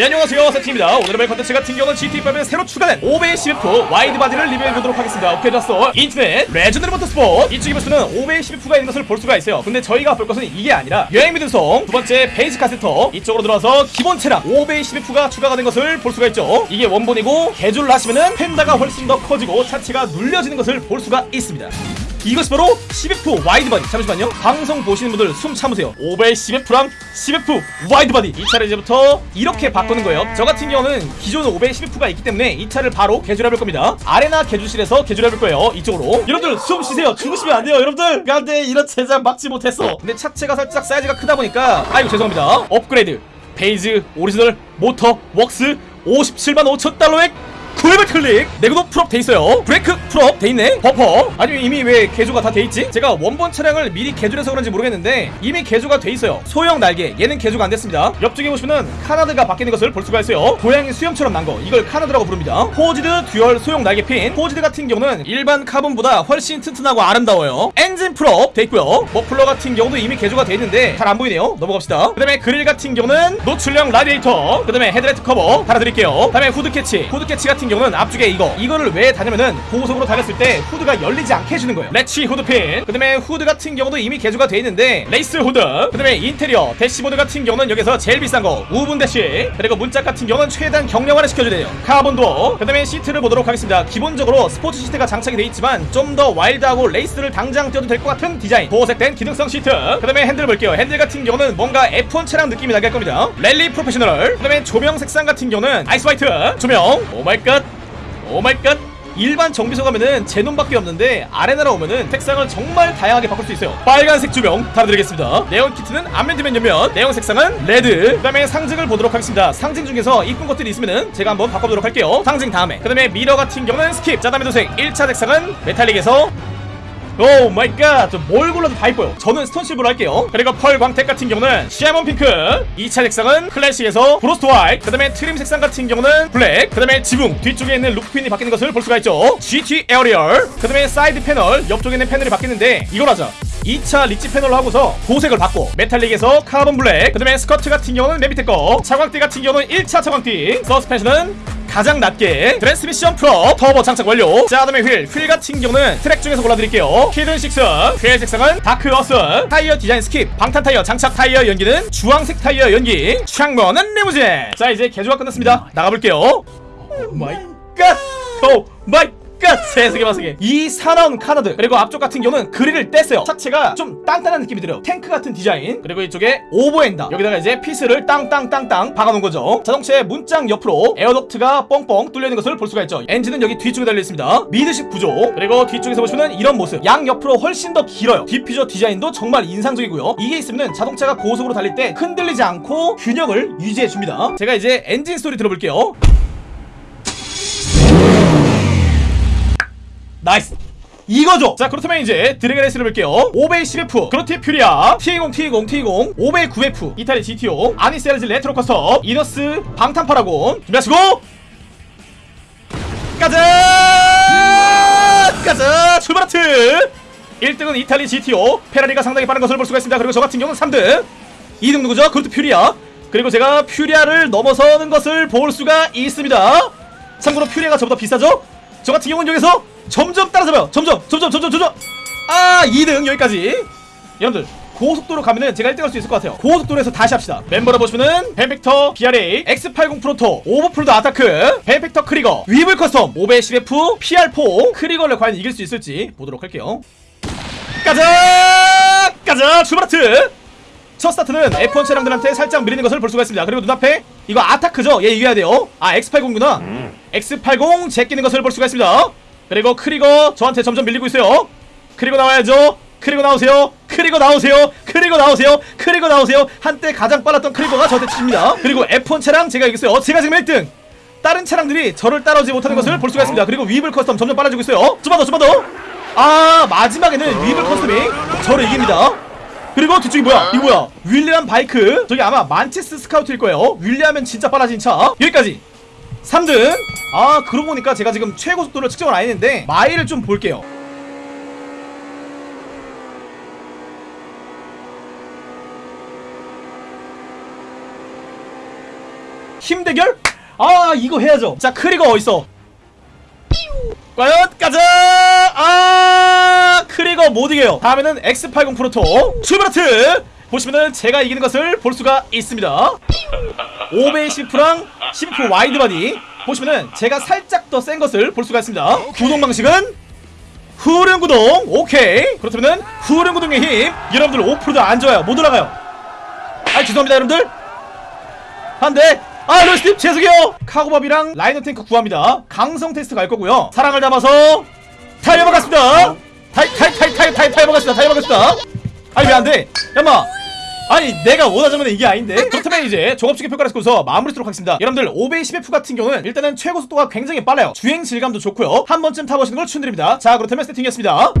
네 안녕하세요. 세팅입니다. 오늘의 메인 컨텐츠 같은 경우는 GTA5에 새로 추가된 500CF wide body를 리뷰해보도록 하겠습니다. 오케이 좋았어. 인터넷 레전드리 모터스포츠. 이쪽에 보시면 500CF가 있는 것을 볼 수가 있어요. 근데 저희가 볼 것은 이게 아니라 여행 미드성 두 번째 베이지 카세터. 이쪽으로 들어와서 기본 차량 500CF가 추가가 된 것을 볼 수가 있죠. 이게 원본이고 개조를 하시면은 펜더가 훨씬 더 커지고 차체가 눌려지는 것을 볼 수가 있습니다 이것이 바로 10F wide body. 잠시만요. 방송 보시는 분들 숨 참으세요. 510F랑 10F wide body. 이 차를 이제부터 이렇게 바꾸는 거예요. 저 같은 경우는 기존 510F가 있기 때문에 이 차를 바로 개조해볼 겁니다. 아레나 개조실에서 개조해볼 거예요. 이쪽으로. 여러분들 숨 쉬세요. 죽으시면 안 돼요 여러분들. 안돼 이런 제작 막지 못했어. 근데 차체가 살짝 사이즈가 크다 보니까 아이고 죄송합니다. 업그레이드. 베이즈 오리지널 모터 웍스 57만 5천 달러 에900 클릭! 내구도 full업 돼 있어요. 브레이크 full업 돼 있네. 범퍼. 아니 이미 왜 개조가 다 돼 있지? 제가 원본 차량을 미리 개조해서 그런지 모르겠는데 이미 개조가 돼 있어요. 소형 날개. 얘는 개조가 안 됐습니다. 옆쪽에 보시면은 canard가 바뀌는 것을 볼 수가 있어요. 고양이 수염처럼 난 거. 이걸 canard라고 부릅니다. forged dual 소형 날개 핀. forged 같은 경우는 일반 카본보다 훨씬 튼튼하고 아름다워요. 엔진 full업 돼 있고요. 머플러 같은 경우도 이미 개조가 돼 있는데 잘 안 보이네요. 넘어갑시다. 그 다음에 그릴 같은 경우는 노출형 라디에이터. 그 다음에 헤드라이트 커버 달아드릴게요. 그 다음에 hood catch. hood catch 같은 경우는 앞쪽에 이거. 이거를 왜 다냐면은 고속으로 달렸을 때 후드가 열리지 않게 해주는 거예요. latch hood pin. 그 다음에 후드 같은 경우도 이미 개조가 돼 있는데 race hood. 그 다음에 인테리어 대시보드 같은 경우는 여기서 제일 비싼 거 우분 대시. 그리고 문짝 같은 경우는 최대한 경량화를 시켜주네요. carbon door. 그 다음에 시트를 보도록 하겠습니다. 기본적으로 스포츠 시트가 장착이 돼 있지만 좀 더 wild하고 레이스를 당장 뛰어도 될 것 같은 디자인. 도색된 기능성 시트. 그 다음에 핸들 볼게요. 핸들 같은 경우는 뭔가 F1 차량 느낌이 나게 할 겁니다. rally professional. 그 다음에 조명 색상 같은 경우는 ice white. 조명. 오마이갓 오마이갓. 일반 정비소 가면은 제논밖에 없는데 아레나로 오면은 색상을 정말 다양하게 바꿀 수 있어요. 빨간색 조명 달아드리겠습니다. 네온 키트는 앞면 뒤면 옆면. 네온 색상은 레드. 그 다음에 상징을 보도록 하겠습니다. 상징 중에서 이쁜 것들이 있으면은 제가 한번 바꿔보도록 할게요. 상징 다음에. 그 다음에 미러 같은 경우는 skip. 자 다음에 도색. 1차 색상은 metallic에서 Oh my god! 뭘 골라도 다 이뻐요. 저는 stone silver로 할게요. 그리고 펄 광택 같은 경우는 salmon pink. 2차 색상은 클래식에서 frost white. 그 다음에 트림 색상 같은 경우는 블랙. 그 다음에 지붕 뒤쪽에 있는 roof fin이 바뀌는 것을 볼 수가 있죠. GT aerial. 그 다음에 사이드 패널 옆쪽에 있는 패널이 바뀌는데 이걸 하자. 2차 리치 패널로 하고서 도색을 바꿔 metallic에서 carbon black 그 다음에 스커트 같은 경우는 맨 밑에 거 차광띠 같은 경우는 1차 차광띠 서스펜션은 가장 낮게 트랜스미션 프로 터보 장착 완료. 자 다음에 휠. 휠 같은 경우는 트랙 중에서 골라드릴게요. hidden six. 휠 색상은 dark earth. 타이어 디자인 skip. 방탄 타이어 장착 타이어 연기는 주황색 타이어 연기. 창문은 리무진. 자 이제 개조가 끝났습니다. 나가볼게요. Oh my god oh my god 세상에 마세게 이 사나운 canard 그리고 앞쪽 같은 경우는 그릴을 뗐어요. 차체가 좀 단단한 느낌이 들어요. 탱크 같은 디자인. 그리고 이쪽에 over fender 여기다가 이제 피스를 땅땅땅땅 박아놓은 거죠. 자동차의 문장 옆으로 air duct가 뻥뻥 뚫려 있는 것을 볼 수가 있죠. 엔진은 여기 뒤쪽에 달려 있습니다. midship 구조. 그리고 뒤쪽에서 보시면 이런 모습. 양 옆으로 훨씬 더 길어요. 디퓨저 디자인도 정말 인상적이고요. 이게 있으면 자동차가 고속으로 달릴 때 흔들리지 않고 균형을 유지해 줍니다. 제가 이제 엔진 소리 들어볼게요 나이스. 이거죠. 자 그렇다면 이제 드래그 레이스를 볼게요. 500CF 그로티 퓨리아. T20 T20 T20 500 9F 이탈리 GTO 아니셀즈 레트로 커스텀 이너스 방탄 파라곤. 준비하시고. 가자! 가자! 출발하트! 1등은 이탈리 GTO 페라리가 상당히 빠른 것을 볼 수가 있습니다. 그리고 저 같은 경우는 3등. 2등 누구죠? 그로티 퓨리아. 그리고 제가 퓨리아를 넘어서는 것을 볼 수가 있습니다. 참고로 퓨리아가 저보다 비싸죠? 저 같은 경우는 여기서 점점 따라잡아요. 점점 점점 점점 점점. 아 2등 여기까지. 여러분들 고속도로 가면은 제가 1등 할 수 있을 것 같아요. 고속도로에서 다시 합시다. 멤버로 보시면은 벤펙터 BRA X80 프로토 오버풀드 아타크 벤펙터 크리거 위블 커스텀 510F PR4 크리거를 과연 이길 수 있을지 보도록 할게요. 가자! 가자! 출발하트! 첫 스타트는 F1 차량들한테 살짝 밀리는 것을 볼 수가 있습니다. 그리고 눈앞에 이거 아타크죠? 얘 이겨야 돼요. 아 X80구나. X80 제끼는 것을 볼 수가 있습니다 그리고 크리거 저한테 점점 밀리고 있어요. 크리거 나와야죠. 크리거 나오세요. 크리거 나오세요. 크리거 나오세요. 크리거 나오세요. 한때 가장 빨랐던 크리거가 저한테 지십니다. 그리고 F1 차량 제가 이겼어요. 제가 지금 1등. 다른 차량들이 저를 따라오지 못하는 것을 볼 수가 있습니다. 그리고 위블 커스텀 점점 빨라지고 있어요. 좀만 더 좀만 더아 마지막에는 위블 커스텀이 저를 이깁니다. 그리고 뒤쪽이 뭐야? 이거 뭐야? 윌리엄 바이크. 저기 아마 만체스 스카우트일 거예요. 윌리엄은 진짜 빨라진 차. 여기까지 3등. 아 그러고 보니까 제가 지금 최고 속도를 측정을 안 했는데 마일을 좀 볼게요. 팀 대결? 아 이거 해야죠. 자 크리거 어딨어 과연 가자! 아 크리거 못 이겨요. 다음에는 X80 프로토 출발하트! 보시면은 제가 이기는 것을 볼 수가 있습니다. 5배 10프랑 10% 와이드 바디. 보시면은 제가 살짝 더 센 것을 볼 수가 있습니다. 구동 방식은 후륜 구동. 오케이. 그렇다면은 후륜 구동의 힘. 여러분들 5%도 안 좋아요. 못 올라가요. 아 죄송합니다 여러분들. 한대. 아 로스팀 죄송해요. 카고밥이랑 라이너 탱크 구합니다. 강성 테스트 갈 거고요. 사랑을 담아서 타이어 먹었습니다. 타이 타이 타이 타이 타이 타이어 먹었습니다. 타이어 먹었습니다. 아니 왜 안돼? 야마 아니 내가 원하자면 이게 아닌데. 그렇다면 이제 종합적인 평가를 해서 마무리 하도록 하겠습니다. 여러분들 5배 10F 같은 경우는 일단은 최고 속도가 굉장히 빨라요. 주행 질감도 좋고요. 한 번쯤 타보시는 걸 추천드립니다. 자 그렇다면 세팅이었습니다